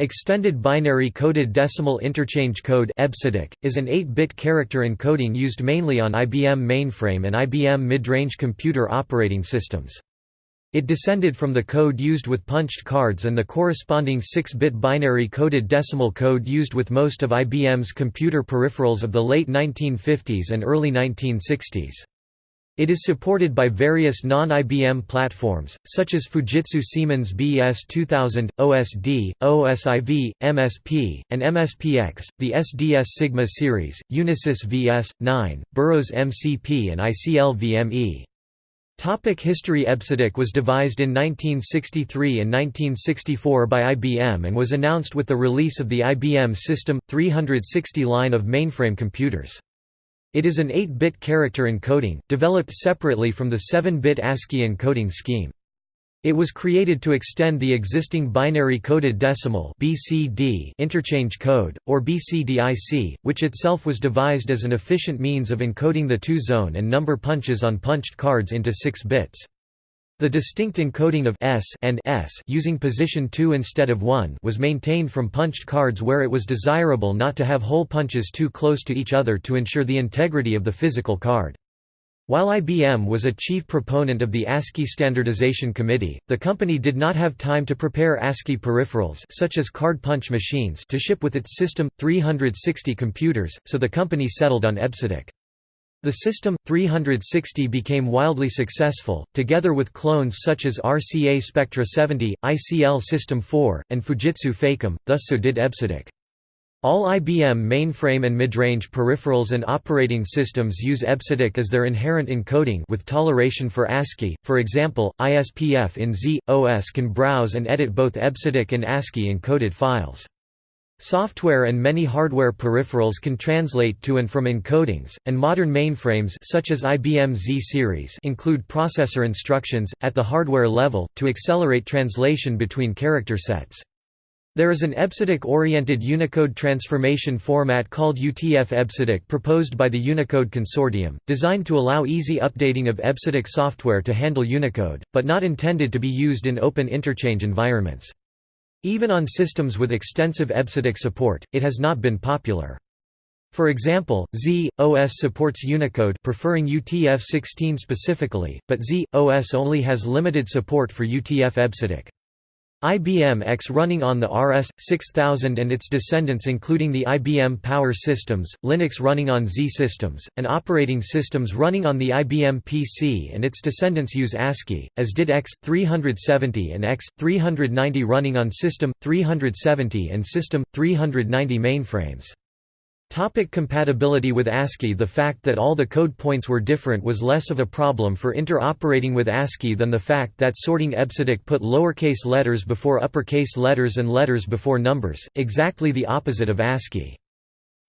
Extended Binary Coded Decimal Interchange Code is an 8-bit character encoding used mainly on IBM mainframe and IBM mid-range computer operating systems. It descended from the code used with punched cards and the corresponding 6-bit binary coded decimal code used with most of IBM's computer peripherals of the late 1950s and early 1960s. It is supported by various non-IBM platforms, such as Fujitsu Siemens BS2000, OSD, OSIV, MSP, and MSPX, the SDS Sigma series, Unisys VS9, Burroughs MCP and ICL VME. Topic history EBCDIC was devised in 1963 and 1964 by IBM and was announced with the release of the IBM System 360 line of mainframe computers. It is an 8-bit character encoding, developed separately from the 7-bit ASCII encoding scheme. It was created to extend the existing binary coded decimal (BCD) interchange code or BCDIC, which itself was devised as an efficient means of encoding the two-zone and number punches on punched cards into 6 bits. The distinct encoding of S and S using position 2 instead of 1 was maintained from punched cards where it was desirable not to have hole punches too close to each other to ensure the integrity of the physical card. While IBM was a chief proponent of the ASCII Standardization Committee, the company did not have time to prepare ASCII peripherals such as card punch machines to ship with its System 360 computers, so the company settled on EBCDIC. The System 360 became wildly successful, together with clones such as RCA Spectra 70, ICL System 4, and Fujitsu FACOM, thus so did EBCDIC. All IBM mainframe and midrange peripherals and operating systems use EBCDIC as their inherent encoding with toleration for ASCII. For example, ISPF in Z OS can browse and edit both EBCDIC and ASCII encoded files. Software and many hardware peripherals can translate to and from encodings, and modern mainframes such as IBM Z-series include processor instructions, at the hardware level, to accelerate translation between character sets. There is an EBCDIC-oriented Unicode transformation format called UTF-EBCDIC proposed by the Unicode Consortium, designed to allow easy updating of EBCDIC software to handle Unicode, but not intended to be used in open interchange environments. Even on systems with extensive EBCDIC support, it has not been popular. For example, Z OS supports Unicode preferring UTF-16 specifically, but Z OS only has limited support for UTF-EBCDIC. IBM X running on the RS-6000 and its descendants including the IBM Power Systems, Linux running on Z systems, and operating systems running on the IBM PC and its descendants use ASCII, as did X370 and X390 running on System 370 and System 390 mainframes. Topic compatibility with ASCII The fact that all the code points were different was less of a problem for interoperating with ASCII than the fact that sorting EBCDIC put lowercase letters before uppercase letters and letters before numbers, exactly the opposite of ASCII.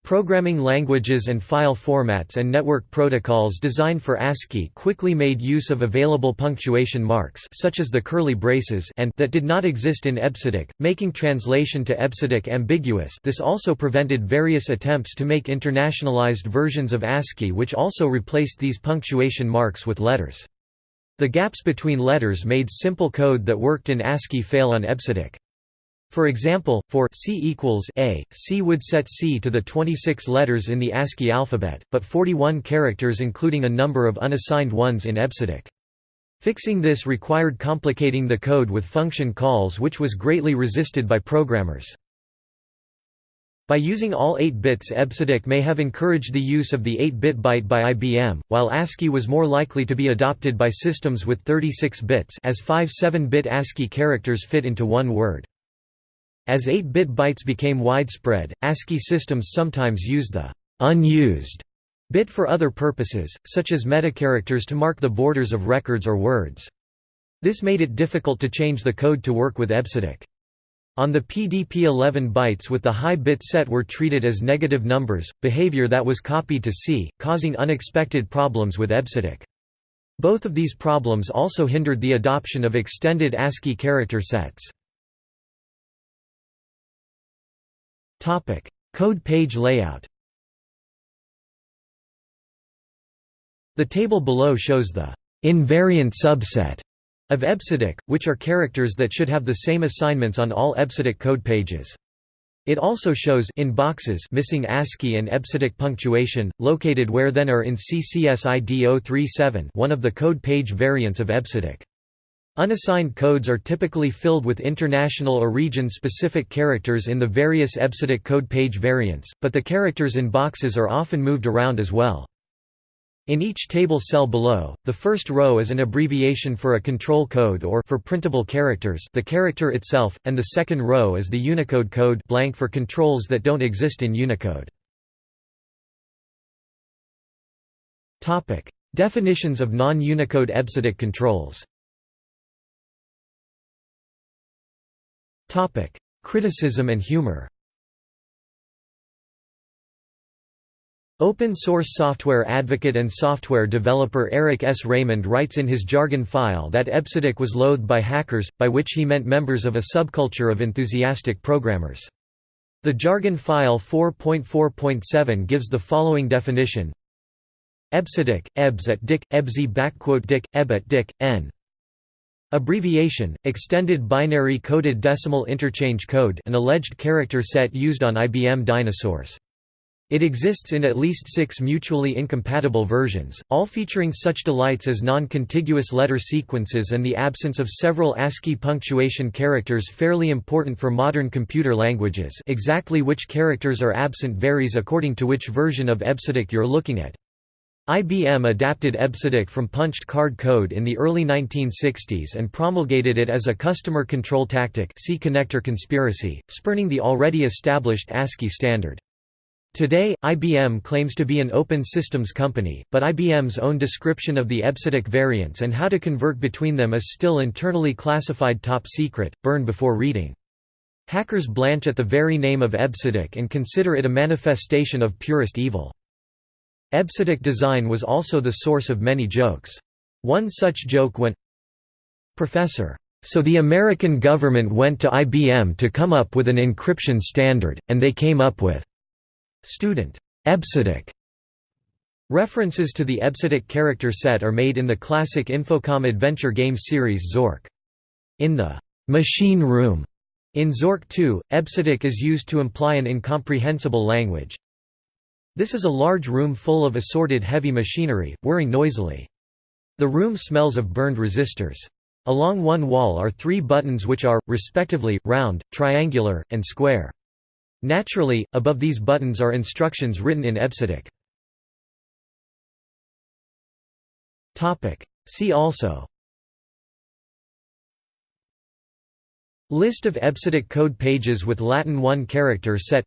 Programming languages and file formats and network protocols designed for ASCII quickly made use of available punctuation marks such as the curly braces and that did not exist in EBCDIC, making translation to EBCDIC ambiguous this also prevented various attempts to make internationalized versions of ASCII which also replaced these punctuation marks with letters. The gaps between letters made simple code that worked in ASCII fail on EBCDIC. For example, for C equals A, C would set C to the 26 letters in the ASCII alphabet, but 41 characters including a number of unassigned ones in EBCDIC. Fixing this required complicating the code with function calls which was greatly resisted by programmers. By using all 8 bits EBCDIC may have encouraged the use of the 8-bit byte by IBM, while ASCII was more likely to be adopted by systems with 36 bits as 5 7-bit ASCII characters fit into one word. As 8-bit bytes became widespread, ASCII systems sometimes used the unused bit for other purposes, such as metacharacters to mark the borders of records or words. This made it difficult to change the code to work with EBCDIC. On the PDP-11 bytes with the high bit set were treated as negative numbers, behavior that was copied to C, causing unexpected problems with EBCDIC. Both of these problems also hindered the adoption of extended ASCII character sets. Topic: Code page layout. The table below shows the invariant subset of EBCDIC, which are characters that should have the same assignments on all EBCDIC code pages. It also shows in boxes missing ASCII and EBCDIC punctuation, located where then are in CCSID 037 one of the code page variants of EBCDIC. Unassigned codes are typically filled with international or region-specific characters in the various EBCDIC code page variants, but the characters in boxes are often moved around as well. In each table cell below, the first row is an abbreviation for a control code or for printable characters the character itself, and the second row is the Unicode code blank for controls that don't exist in Unicode. Definitions of non-Unicode EBCDIC controls Criticism and humor Open source software advocate and software developer Eric S. Raymond writes in his jargon file that EBCDIC was loathed by hackers, by which he meant members of a subculture of enthusiastic programmers. The jargon file 4.4.7 gives the following definition EBCDIC, EBS at DIC, EBSI DIC, EB at DIC, N. Abbreviation, Extended Binary Coded Decimal Interchange Code an alleged character set used on IBM dinosaurs. It exists in at least six mutually incompatible versions, all featuring such delights as non-contiguous letter sequences and the absence of several ASCII punctuation characters fairly important for modern computer languages exactly which characters are absent varies according to which version of EBCDIC you're looking at. IBM adapted EBCDIC from punched card code in the early 1960s and promulgated it as a customer control tactic see connector conspiracy, spurning the already established ASCII standard. Today, IBM claims to be an open systems company, but IBM's own description of the EBCDIC variants and how to convert between them is still internally classified top secret, burn before reading. Hackers blanch at the very name of EBCDIC and consider it a manifestation of purest evil. EBCDIC design was also the source of many jokes. One such joke went, Professor. So the American government went to IBM to come up with an encryption standard, and they came up with Student. EBCDIC. References to the EBCDIC character set are made in the classic Infocom adventure game series Zork. In the «machine room» in Zork 2, EBCDIC is used to imply an incomprehensible language. This is a large room full of assorted heavy machinery, whirring noisily. The room smells of burned resistors. Along one wall are three buttons which are, respectively, round, triangular, and square. Naturally, above these buttons are instructions written in EBCDIC. See also List of EBCDIC code pages with Latin 1 character set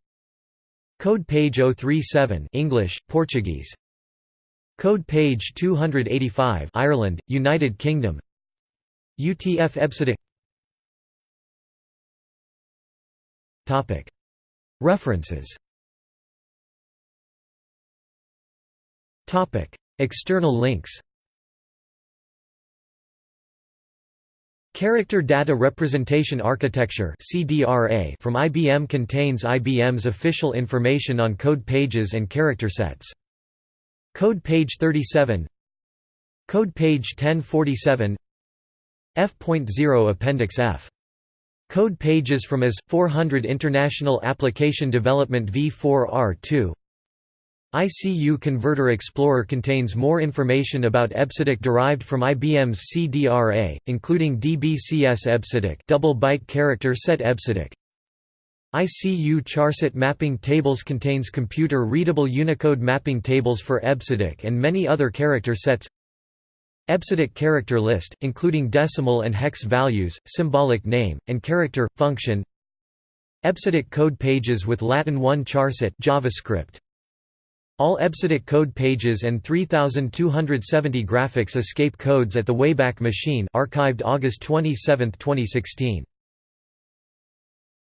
Code page 037 English, Portuguese. Code page 285 Ireland, United Kingdom. UTF EBCDIC Topic. References. External links Character Data Representation Architecture from IBM contains IBM's official information on code pages and character sets. Code page 37 Code page 1047 F.0 Appendix F. Code pages from AS 400 International Application Development v4r2 ICU Converter Explorer contains more information about EBCDIC derived from IBM's CDRA, including DBCS EBCDIC double byte character set EBCDIC. ICU charset mapping tables contains computer-readable Unicode mapping tables for EBCDIC and many other character sets EBCDIC character list, including decimal and hex values, symbolic name, and character, function EBCDIC code pages with Latin 1 charset JavaScript. All EBCDIC code pages and 3270 graphics escape codes at the Wayback Machine archived August 27, 2016.